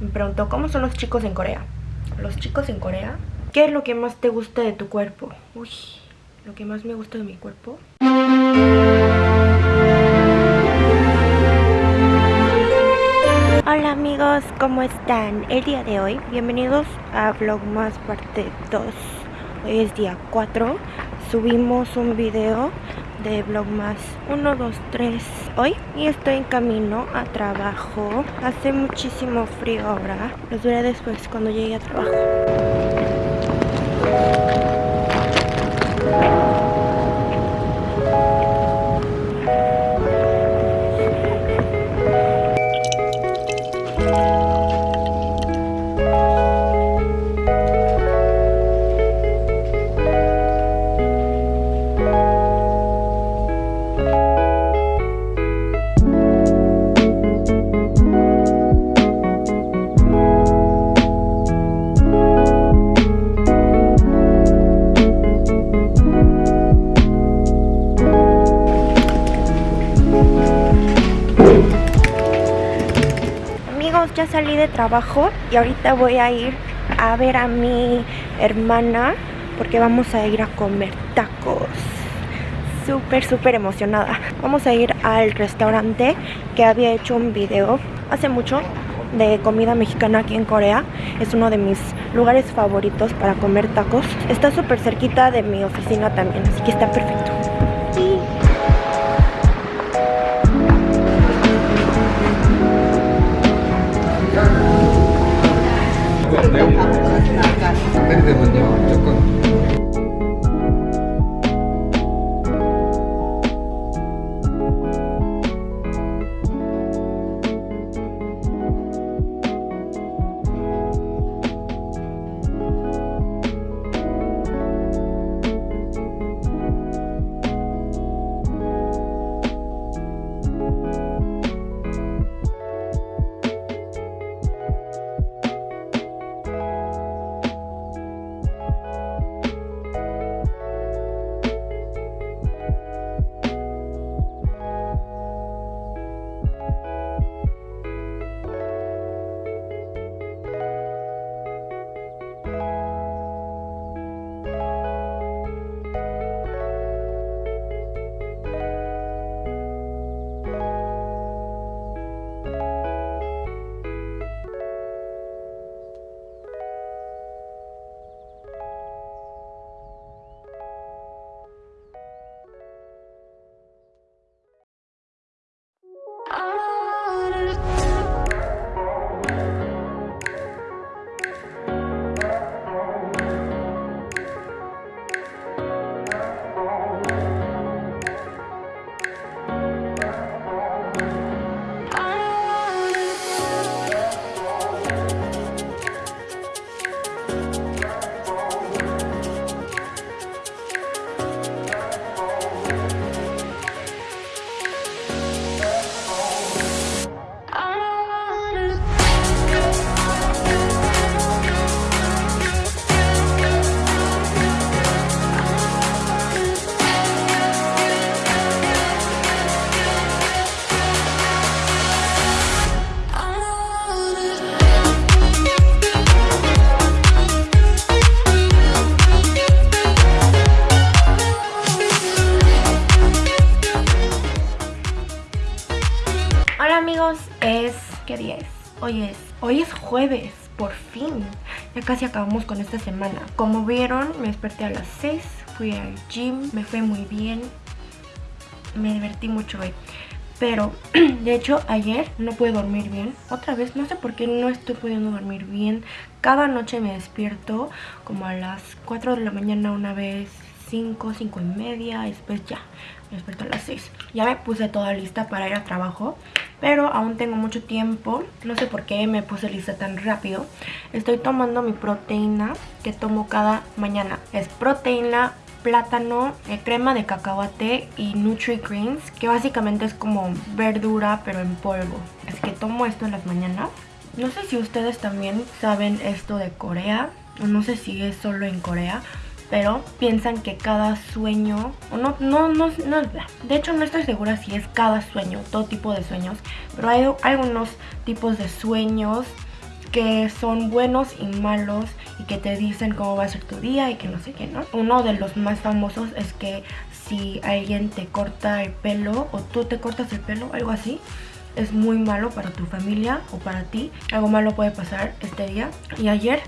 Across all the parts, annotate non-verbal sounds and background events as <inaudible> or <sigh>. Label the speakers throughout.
Speaker 1: Me preguntó, ¿cómo son los chicos en Corea? Los chicos en Corea, ¿qué es lo que más te gusta de tu cuerpo? Uy, lo que más me gusta de mi cuerpo. Hola amigos, ¿cómo están? El día de hoy, bienvenidos a Vlogmas parte 2 Hoy es día 4 Subimos un video de Vlogmas 1, 2, 3 hoy Y estoy en camino a trabajo. Hace muchísimo frío ahora. Los veré después cuando llegue a trabajo de trabajo y ahorita voy a ir a ver a mi hermana porque vamos a ir a comer tacos. Súper, súper emocionada. Vamos a ir al restaurante que había hecho un video hace mucho de comida mexicana aquí en Corea. Es uno de mis lugares favoritos para comer tacos. Está súper cerquita de mi oficina también, así que está perfecto.
Speaker 2: 내용으로 때리되면요 조금 Hoy es, hoy es jueves, por fin. Ya casi acabamos con esta semana. Como vieron, me desperté a las 6, fui al gym, me fue muy bien. Me divertí mucho hoy. Pero, <clears throat> de hecho, ayer no pude dormir bien. Otra vez, no sé por qué no estoy pudiendo dormir bien. Cada noche me despierto como a las 4 de la mañana una vez, 5, 5 y media. después ya, me despierto a las 6. Ya me puse toda lista para ir a trabajo pero aún tengo mucho tiempo. No sé por qué me puse lista tan rápido. Estoy tomando mi proteína que tomo cada mañana. Es proteína, plátano, eh, crema de cacahuate y Nutri-Greens, que básicamente es como verdura pero en polvo. Es que tomo esto en las mañanas. No sé si ustedes también saben esto de Corea, no sé si es solo en Corea, pero piensan que cada sueño, o no, no, no, no, de hecho no estoy segura si es cada sueño, todo tipo de sueños, pero hay algunos tipos de sueños que son buenos y malos y que te dicen cómo va a ser tu día y que no sé qué, ¿no? Uno de los más famosos es que si alguien te corta el pelo o tú te cortas el pelo, algo así, es muy malo para tu familia o para ti. Algo malo puede pasar este día. Y ayer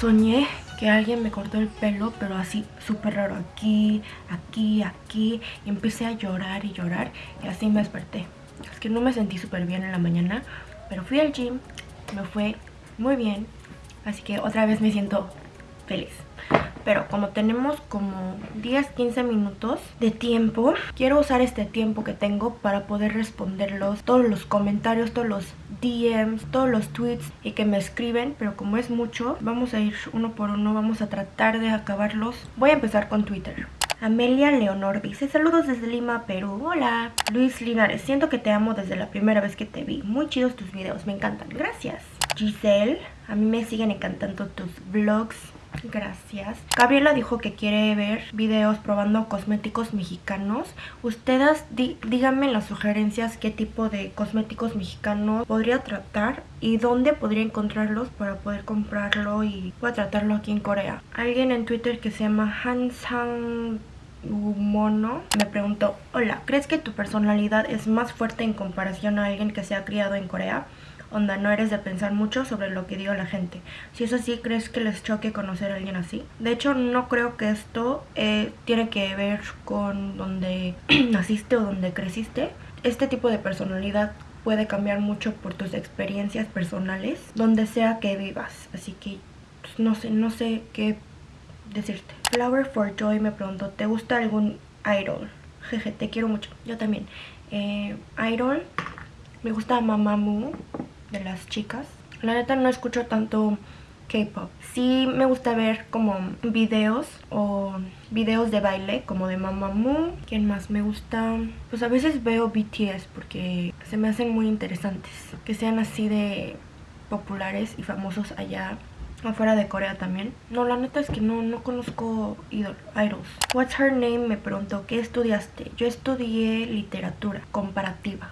Speaker 2: soñé que alguien me cortó el pelo, pero así súper raro, aquí, aquí, aquí. Y empecé a llorar y llorar y así me desperté. Es que no me sentí súper bien en la mañana, pero fui al gym, me fue muy bien. Así que otra vez me siento feliz pero como tenemos como 10-15 minutos de tiempo, quiero usar este tiempo que tengo para poder responderlos, todos los comentarios, todos los DMs, todos los tweets y que me escriben, pero como es mucho, vamos a ir uno por uno, vamos a tratar de acabarlos. Voy a empezar con Twitter. Amelia Leonor dice, saludos desde Lima, Perú. Hola. Luis Linares, siento que te amo desde la primera vez que te vi. Muy chidos tus videos, me encantan. Gracias. Giselle, a mí me siguen encantando tus vlogs. Gracias. Gabriela dijo que quiere ver videos probando cosméticos mexicanos. Ustedes díganme las sugerencias qué tipo de cosméticos mexicanos podría tratar y dónde podría encontrarlos para poder comprarlo y tratarlo aquí en Corea. Alguien en Twitter que se llama Hansang Mono me preguntó, hola, ¿crees que tu personalidad es más fuerte en comparación a alguien que se ha criado en Corea? Onda, no eres de pensar mucho sobre lo que diga la gente. Si es así, ¿crees que les choque conocer a alguien así? De hecho, no creo que esto eh, tiene que ver con donde <clears throat> naciste o donde creciste. Este tipo de personalidad puede cambiar mucho por tus experiencias personales, donde sea que vivas. Así que pues, no sé, no sé qué decirte. Flower for Joy me preguntó, ¿te gusta algún idol? Jeje, te quiero mucho. Yo también. Eh, idol, me gusta Mamamoo de las chicas. La neta no escucho tanto K-pop. Sí me gusta ver como videos o videos de baile como de Mamamoo. ¿Quién más me gusta? Pues a veces veo BTS porque se me hacen muy interesantes. Que sean así de populares y famosos allá afuera de Corea también. No, la neta es que no, no conozco idols. What's her name? Me preguntó, ¿qué estudiaste? Yo estudié literatura comparativa.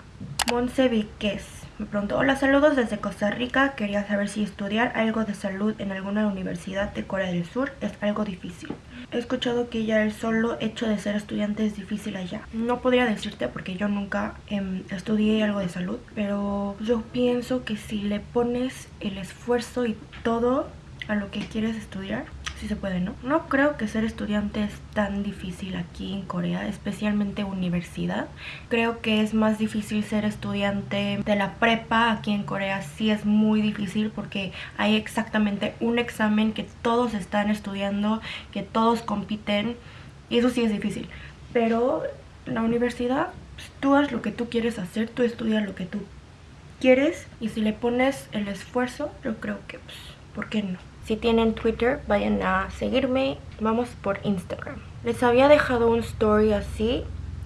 Speaker 2: Monse Viquez me preguntó, hola, saludos desde Costa Rica. Quería saber si estudiar algo de salud en alguna universidad de Corea del Sur es algo difícil. He escuchado que ya el solo hecho de ser estudiante es difícil allá. No podría decirte porque yo nunca em, estudié algo de salud, pero yo pienso que si le pones el esfuerzo y todo a lo que quieres estudiar, sí se puede, ¿no? No creo que ser estudiante es tan difícil aquí en Corea, especialmente universidad. Creo que es más difícil ser estudiante de la prepa aquí en Corea. Sí es muy difícil porque hay exactamente un examen que todos están estudiando, que todos compiten y eso sí es difícil. Pero la universidad, pues, tú haz lo que tú quieres hacer, tú estudias lo que tú quieres y si le pones el esfuerzo, yo creo que, pues, ¿por qué no? Si tienen Twitter, vayan a seguirme. Vamos por Instagram. Les había dejado un story así,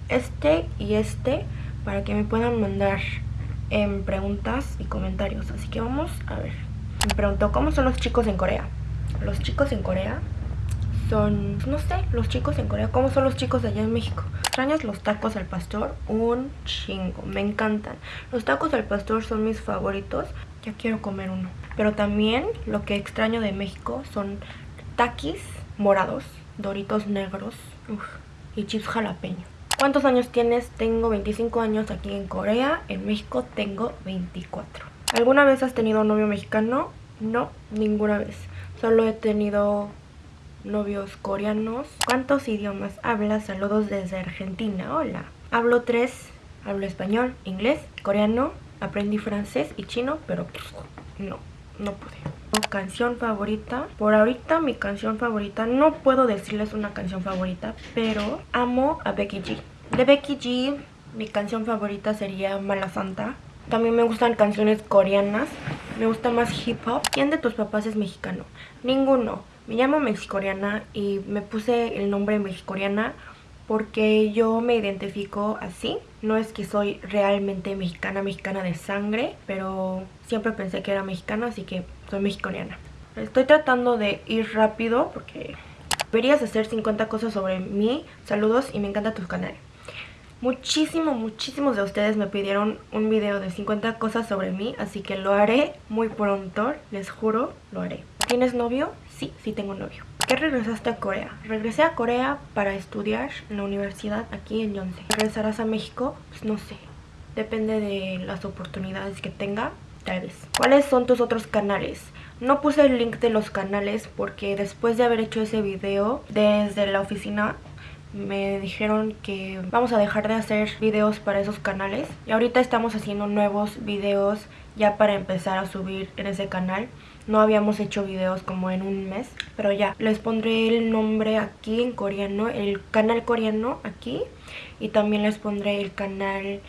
Speaker 2: este y este, para que me puedan mandar en preguntas y comentarios. Así que vamos a ver. Me preguntó, ¿cómo son los chicos en Corea? Los chicos en Corea son, no sé, los chicos en Corea. ¿Cómo son los chicos allá en México? ¿Extrañas los tacos al pastor? Un chingo, me encantan. Los tacos al pastor son mis favoritos. Ya quiero comer uno. Pero también lo que extraño de México son taquis morados, doritos negros y chips jalapeño. ¿Cuántos años tienes? Tengo 25 años aquí en Corea. En México tengo 24. ¿Alguna vez has tenido un novio mexicano? No, ninguna vez. Solo he tenido novios coreanos. ¿Cuántos idiomas hablas? Saludos desde Argentina. Hola. Hablo tres. Hablo español, inglés, coreano. Aprendí francés y chino, pero pues, no no pude. Canción favorita. Por ahorita mi canción favorita, no puedo decirles una canción favorita, pero amo a Becky G. De Becky G, mi canción favorita sería Mala Santa. También me gustan canciones coreanas. Me gusta más hip hop. ¿Quién de tus papás es mexicano? Ninguno. Me llamo mexicoriana y me puse el nombre mexicoriana porque yo me identifico así. No es que soy realmente mexicana, mexicana de sangre, pero siempre pensé que era mexicana, así que soy mexicana. Estoy tratando de ir rápido porque deberías hacer 50 cosas sobre mí. Saludos y me encanta tu canal. Muchísimo, muchísimos de ustedes me pidieron un video de 50 cosas sobre mí, así que lo haré muy pronto, les juro, lo haré. ¿Tienes novio? Sí, sí tengo novio. ¿Qué regresaste a Corea? Regresé a Corea para estudiar en la universidad aquí en Yonsei. ¿Regresarás a México? Pues no sé. Depende de las oportunidades que tenga, tal vez. ¿Cuáles son tus otros canales? No puse el link de los canales porque después de haber hecho ese video desde la oficina me dijeron que vamos a dejar de hacer videos para esos canales y ahorita estamos haciendo nuevos videos ya para empezar a subir en ese canal no habíamos hecho videos como en un mes pero ya les pondré el nombre aquí en coreano el canal coreano aquí y también les pondré el canal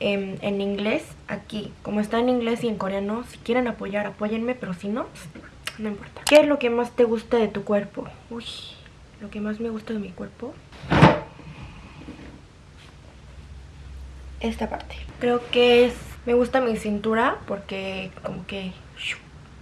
Speaker 2: en, en inglés aquí. Como está en inglés y en coreano si quieren apoyar apóyenme pero si no no importa. ¿qué es lo que más te gusta de tu cuerpo? uy lo que más me gusta de mi cuerpo. Esta parte. Creo que es me gusta mi cintura porque como que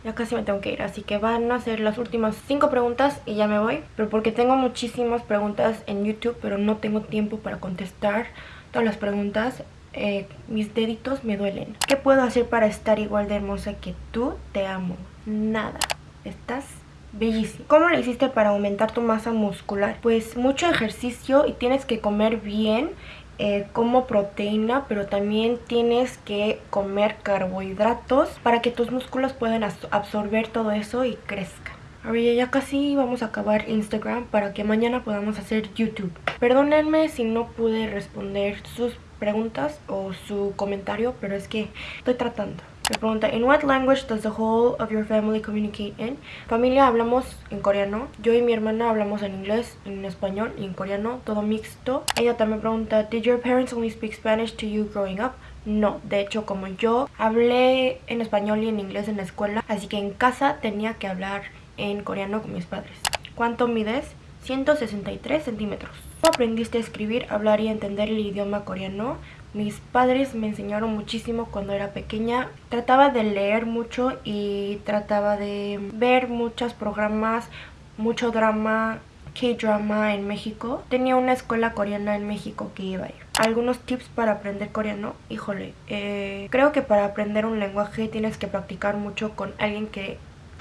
Speaker 2: ya casi me tengo que ir así que van a ser las últimas cinco preguntas y ya me voy pero porque tengo muchísimas preguntas en youtube pero no tengo tiempo para contestar todas las preguntas eh, mis deditos me duelen ¿qué puedo hacer para estar igual de hermosa que tú? te amo nada estás bellísimo. ¿Cómo le hiciste para aumentar tu masa muscular? Pues mucho ejercicio y tienes que comer bien eh, como proteína, pero también tienes que comer carbohidratos para que tus músculos puedan absorber todo eso y crezcan. Ahora ya casi vamos a acabar Instagram para que mañana podamos hacer YouTube. Perdónenme si no pude responder sus preguntas o su comentario, pero es que estoy tratando. Me pregunta, ¿In what language does the whole of your family communicate in? Familia hablamos en coreano. Yo y mi hermana hablamos en inglés, en español y en coreano, todo mixto. Ella también pregunta, ¿Did your parents only speak Spanish to you growing up? No, de hecho como yo hablé en español y en inglés en la escuela, así que en casa tenía que hablar en coreano con mis padres. ¿Cuánto mides? 163 centímetros. ¿Cómo aprendiste a escribir, hablar y entender el idioma coreano? Mis padres me enseñaron muchísimo cuando era pequeña. Trataba de leer mucho y trataba de ver muchos programas, mucho drama, K-drama en México. Tenía una escuela coreana en México que iba a ir. Algunos tips para aprender coreano. Híjole, eh, creo que para aprender un lenguaje tienes que practicar mucho con alguien que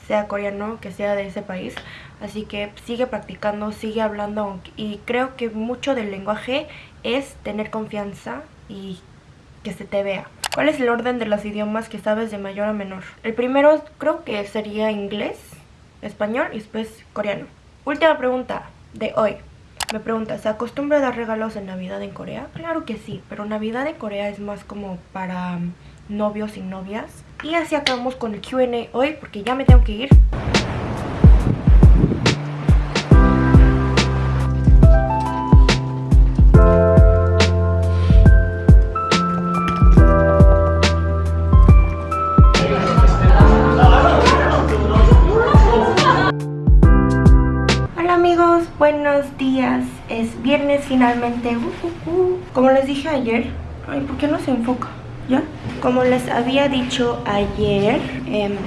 Speaker 2: sea coreano, que sea de ese país. Así que sigue practicando, sigue hablando y creo que mucho del lenguaje es tener confianza y que se te vea. ¿Cuál es el orden de los idiomas que sabes de mayor a menor? El primero creo que sería inglés, español y después coreano. Última pregunta de hoy. Me pregunta, ¿se acostumbra a dar regalos en Navidad en Corea? Claro que sí, pero Navidad en Corea es más como para novios y novias. Y así acabamos con el Q&A hoy porque ya me tengo que ir. Dije ayer. Ay, ¿por qué no se enfoca? ¿Ya? Como les había dicho ayer. Eh,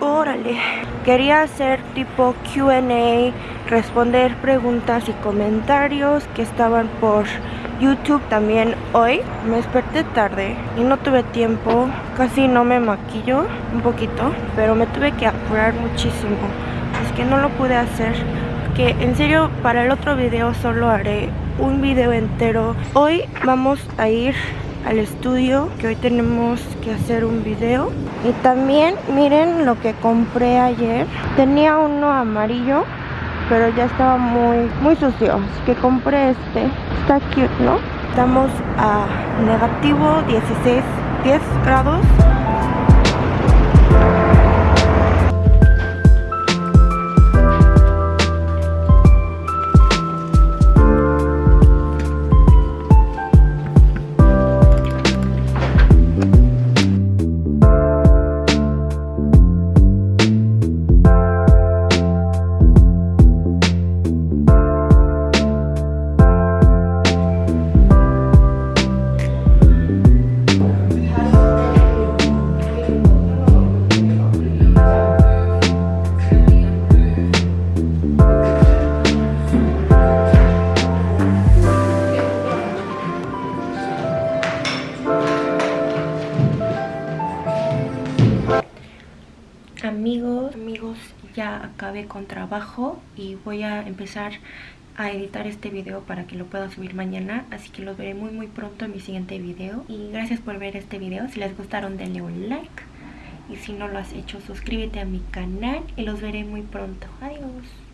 Speaker 2: órale. Quería hacer tipo QA, responder preguntas y comentarios que estaban por YouTube también hoy. Me desperté tarde y no tuve tiempo. Casi no me maquillo un poquito, pero me tuve que apurar muchísimo es que no lo pude hacer que en serio para el otro video solo haré un video entero. Hoy vamos a ir al estudio que hoy tenemos que hacer un video. Y también miren lo que compré ayer. Tenía uno amarillo pero ya estaba muy muy sucio. Que compré este. Está cute no estamos a negativo 16 10 grados
Speaker 1: ya acabé con trabajo y voy a empezar a editar este video para que lo pueda subir mañana. Así que los veré muy muy pronto en mi siguiente video. Y gracias por ver este video. Si les gustaron denle un like. Y si no lo has hecho suscríbete a mi canal y los veré muy pronto. Adiós